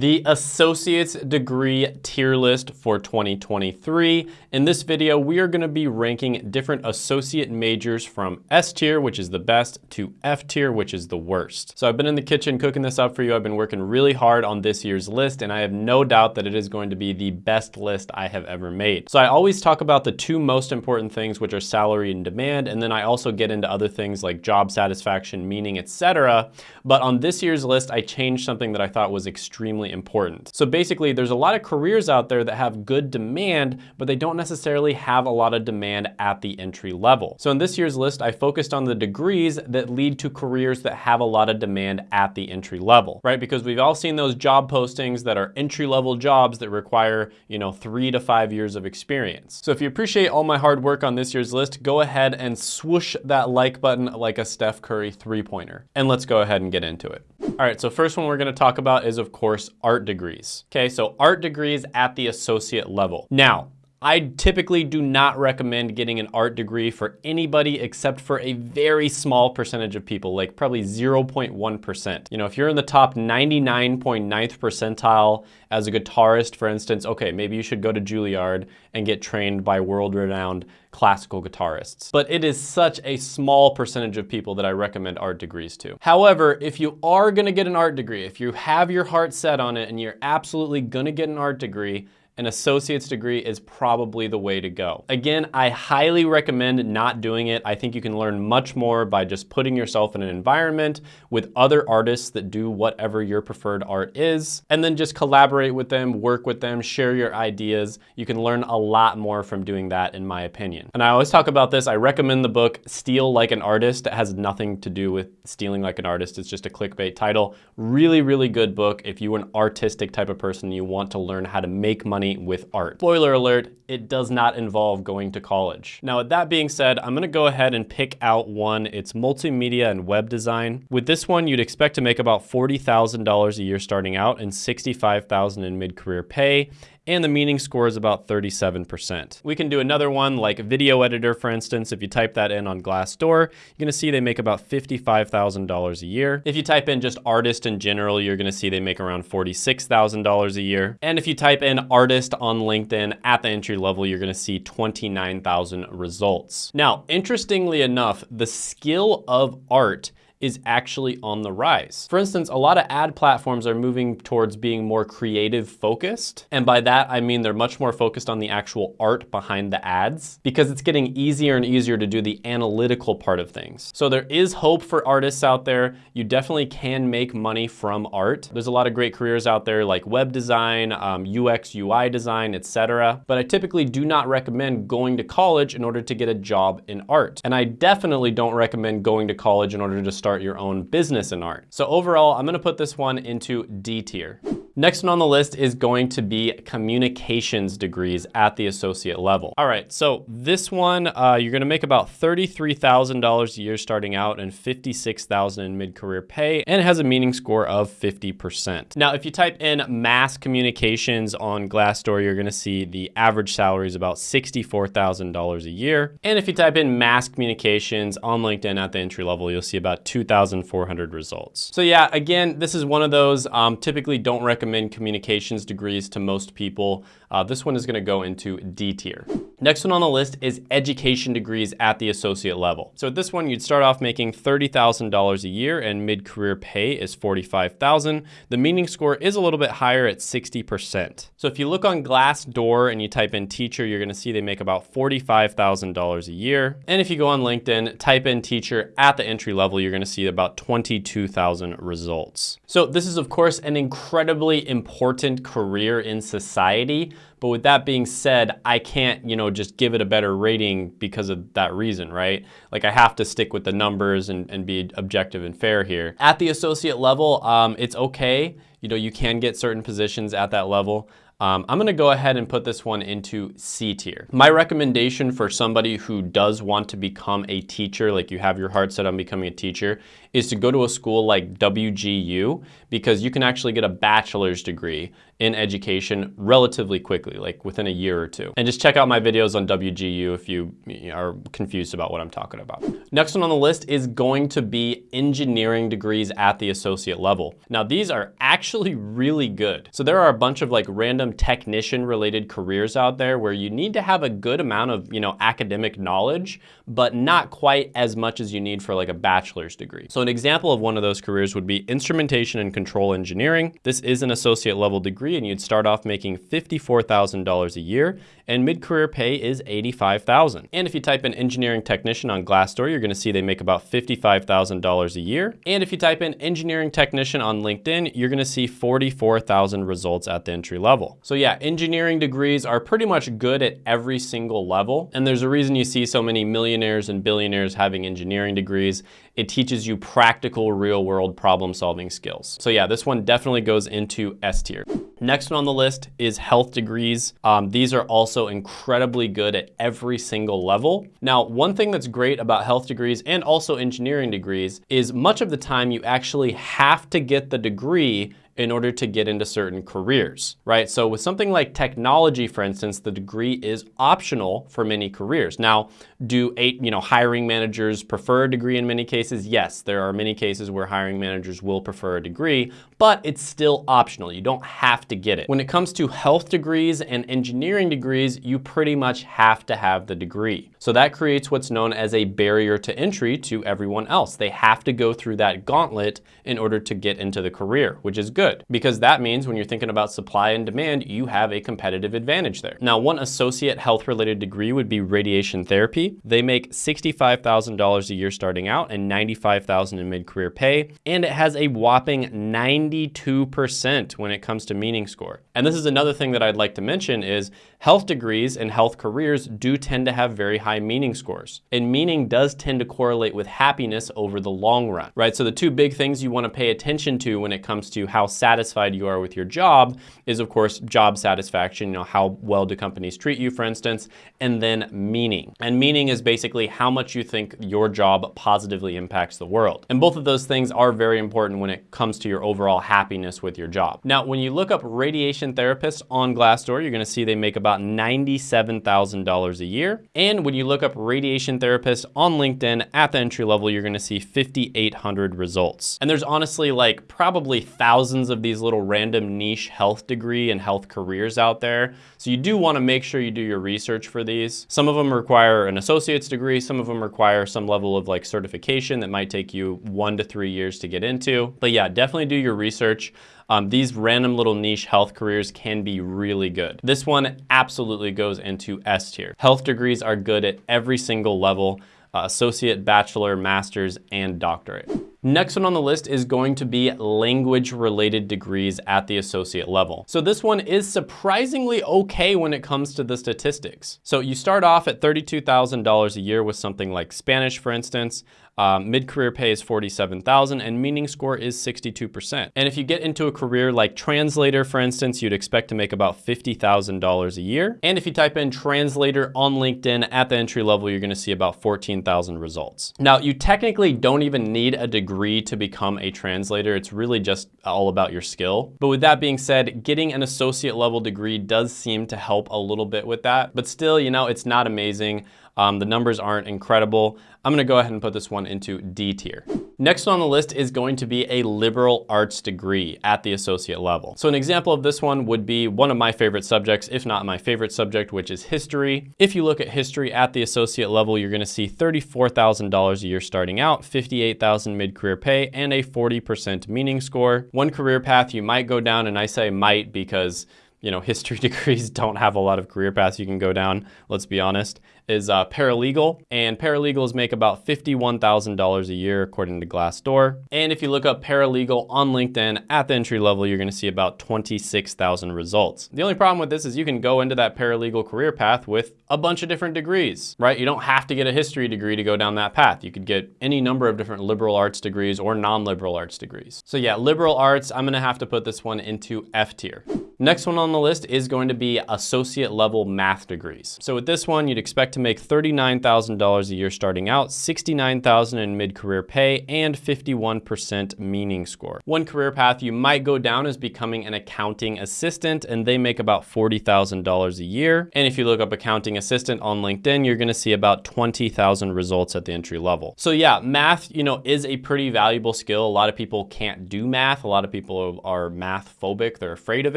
the associate's degree tier list for 2023. In this video, we are gonna be ranking different associate majors from S tier, which is the best, to F tier, which is the worst. So I've been in the kitchen cooking this up for you. I've been working really hard on this year's list, and I have no doubt that it is going to be the best list I have ever made. So I always talk about the two most important things, which are salary and demand, and then I also get into other things like job satisfaction, meaning, etc. But on this year's list, I changed something that I thought was extremely important. So basically, there's a lot of careers out there that have good demand, but they don't necessarily have a lot of demand at the entry level. So in this year's list, I focused on the degrees that lead to careers that have a lot of demand at the entry level, right? Because we've all seen those job postings that are entry level jobs that require, you know, three to five years of experience. So if you appreciate all my hard work on this year's list, go ahead and swoosh that like button like a Steph Curry three pointer. And let's go ahead and get into it. All right, so first one we're gonna talk about is of course art degrees. Okay, so art degrees at the associate level. Now, I typically do not recommend getting an art degree for anybody except for a very small percentage of people, like probably 0.1%. You know, if you're in the top 99.9th percentile as a guitarist, for instance, okay, maybe you should go to Juilliard and get trained by world-renowned classical guitarists. But it is such a small percentage of people that I recommend art degrees to. However, if you are gonna get an art degree, if you have your heart set on it and you're absolutely gonna get an art degree, an associate's degree is probably the way to go. Again, I highly recommend not doing it. I think you can learn much more by just putting yourself in an environment with other artists that do whatever your preferred art is, and then just collaborate with them, work with them, share your ideas. You can learn a lot more from doing that, in my opinion. And I always talk about this. I recommend the book Steal Like an Artist. It has nothing to do with stealing like an artist. It's just a clickbait title. Really, really good book if you're an artistic type of person, you want to learn how to make money money with art. Spoiler alert, it does not involve going to college. Now, with that being said, I'm gonna go ahead and pick out one. It's multimedia and web design. With this one, you'd expect to make about $40,000 a year starting out and 65,000 in mid-career pay and the meaning score is about 37%. We can do another one like video editor, for instance. If you type that in on Glassdoor, you're gonna see they make about $55,000 a year. If you type in just artist in general, you're gonna see they make around $46,000 a year. And if you type in artist on LinkedIn at the entry level, you're gonna see 29,000 results. Now, interestingly enough, the skill of art is actually on the rise. For instance, a lot of ad platforms are moving towards being more creative focused. And by that, I mean they're much more focused on the actual art behind the ads because it's getting easier and easier to do the analytical part of things. So there is hope for artists out there. You definitely can make money from art. There's a lot of great careers out there like web design, um, UX, UI design, etc. But I typically do not recommend going to college in order to get a job in art. And I definitely don't recommend going to college in order to start start your own business in art. So overall, I'm gonna put this one into D tier. Next one on the list is going to be communications degrees at the associate level. All right, so this one, uh, you're gonna make about $33,000 a year starting out and 56,000 in mid-career pay, and it has a meaning score of 50%. Now, if you type in mass communications on Glassdoor, you're gonna see the average salary is about $64,000 a year. And if you type in mass communications on LinkedIn at the entry level, you'll see about 2,400 results. So yeah, again, this is one of those, um, typically don't recommend recommend communications degrees to most people. Uh, this one is gonna go into D tier. Next one on the list is education degrees at the associate level. So at this one, you'd start off making $30,000 a year and mid-career pay is 45,000. The meaning score is a little bit higher at 60%. So if you look on Glassdoor and you type in teacher, you're gonna see they make about $45,000 a year. And if you go on LinkedIn, type in teacher at the entry level, you're gonna see about 22,000 results. So this is of course an incredibly important career in society, but with that being said, I can't, you know, just give it a better rating because of that reason, right? Like I have to stick with the numbers and, and be objective and fair here. At the associate level, um, it's okay. You know, you can get certain positions at that level. Um, I'm gonna go ahead and put this one into C tier. My recommendation for somebody who does want to become a teacher, like you have your heart set on becoming a teacher, is to go to a school like WGU because you can actually get a bachelor's degree in education relatively quickly, like within a year or two. And just check out my videos on WGU if you are confused about what I'm talking about. Next one on the list is going to be engineering degrees at the associate level. Now these are actually really good. So there are a bunch of like random technician related careers out there where you need to have a good amount of, you know, academic knowledge, but not quite as much as you need for like a bachelor's degree. So an example of one of those careers would be instrumentation and control engineering. This is an associate level degree and you'd start off making $54,000 a year and mid-career pay is $85,000. And if you type in engineering technician on Glassdoor, you're gonna see they make about $55,000 a year. And if you type in engineering technician on LinkedIn, you're gonna see 44,000 results at the entry level. So yeah, engineering degrees are pretty much good at every single level. And there's a reason you see so many millionaires and billionaires having engineering degrees. It teaches you practical real world problem solving skills. So yeah, this one definitely goes into S tier. Next one on the list is health degrees. Um, these are also incredibly good at every single level. Now, one thing that's great about health degrees and also engineering degrees is much of the time you actually have to get the degree in order to get into certain careers, right? So with something like technology, for instance, the degree is optional for many careers. Now, do eight, you know, hiring managers prefer a degree in many cases? Yes, there are many cases where hiring managers will prefer a degree, but it's still optional. You don't have to get it. When it comes to health degrees and engineering degrees, you pretty much have to have the degree. So that creates what's known as a barrier to entry to everyone else. They have to go through that gauntlet in order to get into the career, which is good because that means when you're thinking about supply and demand, you have a competitive advantage there. Now, one associate health related degree would be radiation therapy. They make $65,000 a year starting out and $95,000 in mid-career pay, and it has a whopping 92% when it comes to meaning score. And this is another thing that I'd like to mention is health degrees and health careers do tend to have very high meaning scores. And meaning does tend to correlate with happiness over the long run, right? So the two big things you wanna pay attention to when it comes to how satisfied you are with your job is of course job satisfaction, you know, how well do companies treat you, for instance, and then meaning. And meaning is basically how much you think your job positively impacts the world. And both of those things are very important when it comes to your overall happiness with your job. Now, when you look up radiation therapists on Glassdoor, you're gonna see they make about $97,000 a year. And when you look up radiation therapists on LinkedIn at the entry level, you're gonna see 5,800 results. And there's honestly like probably thousands of these little random niche health degree and health careers out there. So you do wanna make sure you do your research for these. Some of them require an associate's degree. Some of them require some level of like certification that might take you one to three years to get into. But yeah, definitely do your research. Um, these random little niche health careers can be really good. This one absolutely goes into S tier. Health degrees are good at every single level, associate, bachelor, master's, and doctorate. Next one on the list is going to be language related degrees at the associate level. So this one is surprisingly okay when it comes to the statistics. So you start off at $32,000 a year with something like Spanish, for instance. Um, Mid-career pay is 47,000 and meaning score is 62%. And if you get into a career like translator, for instance, you'd expect to make about $50,000 a year. And if you type in translator on LinkedIn at the entry level, you're gonna see about 14,000 results. Now, you technically don't even need a degree to become a translator. It's really just all about your skill. But with that being said, getting an associate level degree does seem to help a little bit with that. But still, you know, it's not amazing. Um, the numbers aren't incredible. I'm gonna go ahead and put this one into D tier. Next on the list is going to be a liberal arts degree at the associate level. So an example of this one would be one of my favorite subjects, if not my favorite subject, which is history. If you look at history at the associate level, you're gonna see $34,000 a year starting out, 58,000 dollars mid-career pay, and a 40% meaning score. One career path you might go down, and I say might because you know, history degrees don't have a lot of career paths you can go down, let's be honest, is uh, paralegal. And paralegals make about $51,000 a year according to Glassdoor. And if you look up paralegal on LinkedIn at the entry level, you're gonna see about 26,000 results. The only problem with this is you can go into that paralegal career path with a bunch of different degrees, right? You don't have to get a history degree to go down that path. You could get any number of different liberal arts degrees or non-liberal arts degrees. So yeah, liberal arts, I'm gonna have to put this one into F tier. Next one on the list is going to be associate level math degrees. So with this one, you'd expect to make $39,000 a year starting out, $69,000 in mid-career pay, and 51% meaning score. One career path you might go down is becoming an accounting assistant, and they make about $40,000 a year. And if you look up accounting assistant on LinkedIn, you're gonna see about 20,000 results at the entry level. So yeah, math, you know, is a pretty valuable skill. A lot of people can't do math. A lot of people are math phobic. They're afraid of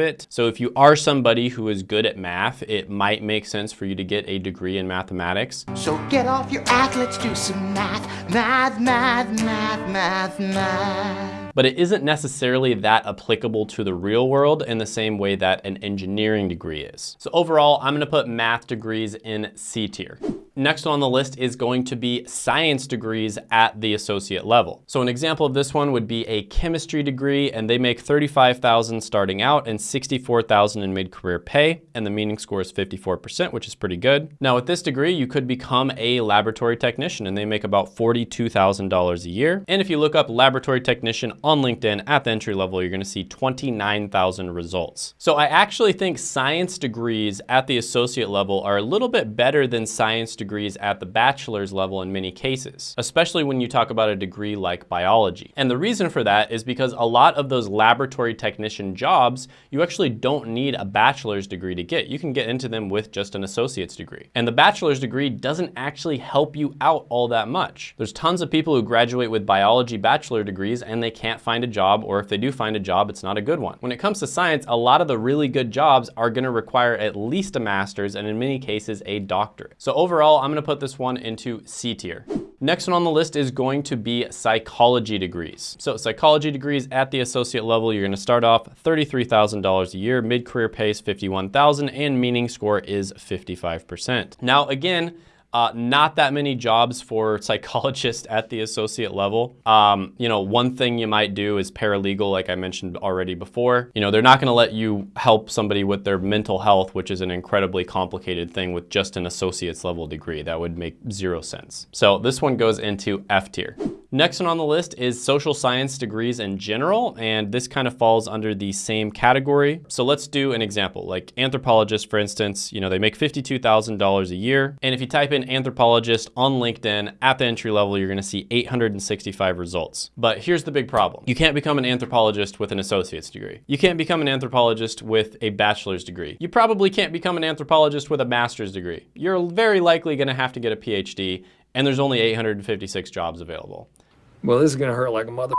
it. So if you are somebody who is good at math, it might make sense for you to get a degree in mathematics. So get off your act, let's do some math, math, math, math, math, math but it isn't necessarily that applicable to the real world in the same way that an engineering degree is. So overall, I'm gonna put math degrees in C tier. Next on the list is going to be science degrees at the associate level. So an example of this one would be a chemistry degree and they make 35,000 starting out and 64,000 in mid-career pay and the meaning score is 54%, which is pretty good. Now with this degree, you could become a laboratory technician and they make about $42,000 a year. And if you look up laboratory technician on LinkedIn at the entry level, you're gonna see 29,000 results. So I actually think science degrees at the associate level are a little bit better than science degrees at the bachelor's level in many cases, especially when you talk about a degree like biology. And the reason for that is because a lot of those laboratory technician jobs, you actually don't need a bachelor's degree to get. You can get into them with just an associate's degree. And the bachelor's degree doesn't actually help you out all that much. There's tons of people who graduate with biology bachelor degrees and they can't find a job, or if they do find a job, it's not a good one. When it comes to science, a lot of the really good jobs are gonna require at least a master's and in many cases a doctorate. So overall, overall, I'm gonna put this one into C tier. Next one on the list is going to be psychology degrees. So psychology degrees at the associate level, you're gonna start off $33,000 a year, mid-career pays 51,000 and meaning score is 55%. Now again, uh, not that many jobs for psychologists at the associate level. Um, you know, one thing you might do is paralegal, like I mentioned already before. You know, they're not gonna let you help somebody with their mental health, which is an incredibly complicated thing with just an associate's level degree. That would make zero sense. So this one goes into F tier. Next one on the list is social science degrees in general, and this kind of falls under the same category. So let's do an example, like anthropologists, for instance, you know, they make $52,000 a year. And if you type in anthropologist on LinkedIn at the entry level, you're gonna see 865 results. But here's the big problem. You can't become an anthropologist with an associate's degree. You can't become an anthropologist with a bachelor's degree. You probably can't become an anthropologist with a master's degree. You're very likely gonna have to get a PhD and there's only 856 jobs available. Well, this is gonna hurt like a mother.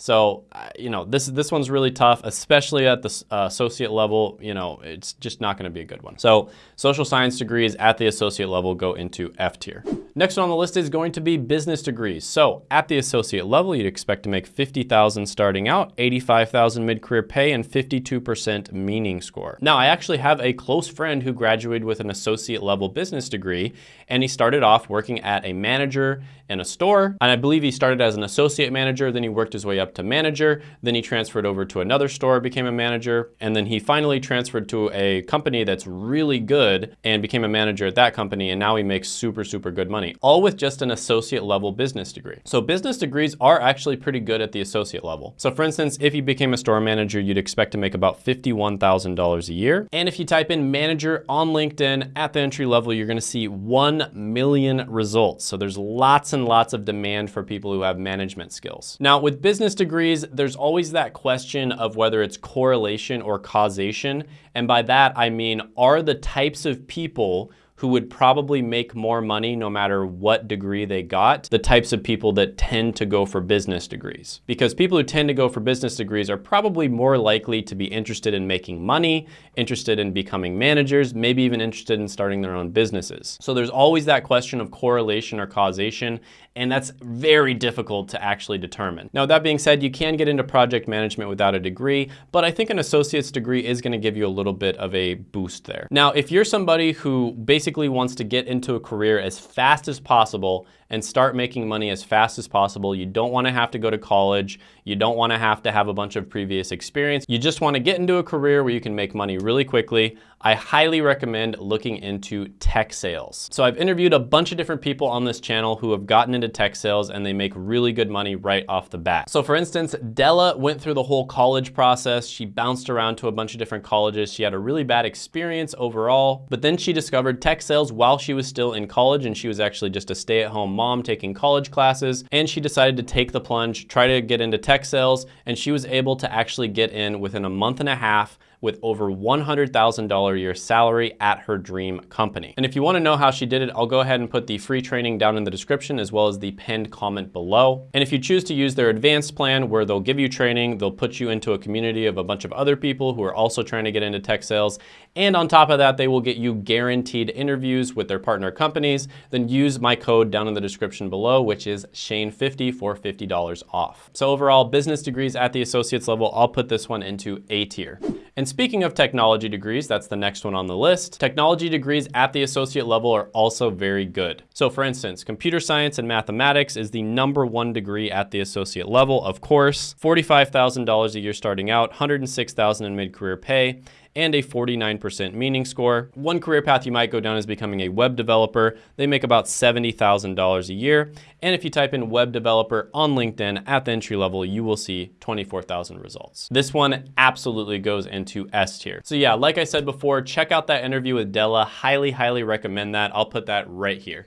So, uh, you know, this this one's really tough, especially at the uh, associate level. You know, it's just not going to be a good one. So, social science degrees at the associate level go into F tier. Next one on the list is going to be business degrees. So, at the associate level, you'd expect to make 50,000 starting out, 85,000 mid-career pay, and 52% meaning score. Now, I actually have a close friend who graduated with an associate level business degree, and he started off working at a manager in a store, and I believe he started as an associate manager, then he worked his way up to manager, then he transferred over to another store, became a manager, and then he finally transferred to a company that's really good and became a manager at that company, and now he makes super, super good money, all with just an associate level business degree. So business degrees are actually pretty good at the associate level. So for instance, if you became a store manager, you'd expect to make about $51,000 a year. And if you type in manager on LinkedIn at the entry level, you're gonna see 1 million results. So there's lots and and lots of demand for people who have management skills. Now with business degrees, there's always that question of whether it's correlation or causation. And by that, I mean, are the types of people who would probably make more money no matter what degree they got, the types of people that tend to go for business degrees. Because people who tend to go for business degrees are probably more likely to be interested in making money, interested in becoming managers, maybe even interested in starting their own businesses. So there's always that question of correlation or causation, and that's very difficult to actually determine. Now, that being said, you can get into project management without a degree, but I think an associate's degree is gonna give you a little bit of a boost there. Now, if you're somebody who basically wants to get into a career as fast as possible and start making money as fast as possible. You don't wanna have to go to college. You don't wanna have to have a bunch of previous experience. You just wanna get into a career where you can make money really quickly. I highly recommend looking into tech sales. So I've interviewed a bunch of different people on this channel who have gotten into tech sales and they make really good money right off the bat. So for instance, Della went through the whole college process. She bounced around to a bunch of different colleges. She had a really bad experience overall, but then she discovered tech sales while she was still in college and she was actually just a stay-at-home mom taking college classes and she decided to take the plunge, try to get into tech sales and she was able to actually get in within a month and a half with over $100,000 a year salary at her dream company. And if you wanna know how she did it, I'll go ahead and put the free training down in the description as well as the pinned comment below. And if you choose to use their advanced plan where they'll give you training, they'll put you into a community of a bunch of other people who are also trying to get into tech sales. And on top of that, they will get you guaranteed interviews with their partner companies. Then use my code down in the description below, which is Shane50 for $50 off. So overall, business degrees at the associates level, I'll put this one into A tier. And speaking of technology degrees, that's the next one on the list, technology degrees at the associate level are also very good. So for instance, computer science and mathematics is the number one degree at the associate level, of course, $45,000 a year starting out, 106,000 in mid-career pay, and a 49% meaning score. One career path you might go down is becoming a web developer. They make about $70,000 a year. And if you type in web developer on LinkedIn at the entry level, you will see 24,000 results. This one absolutely goes into S tier. So yeah, like I said before, check out that interview with Della. Highly, highly recommend that. I'll put that right here.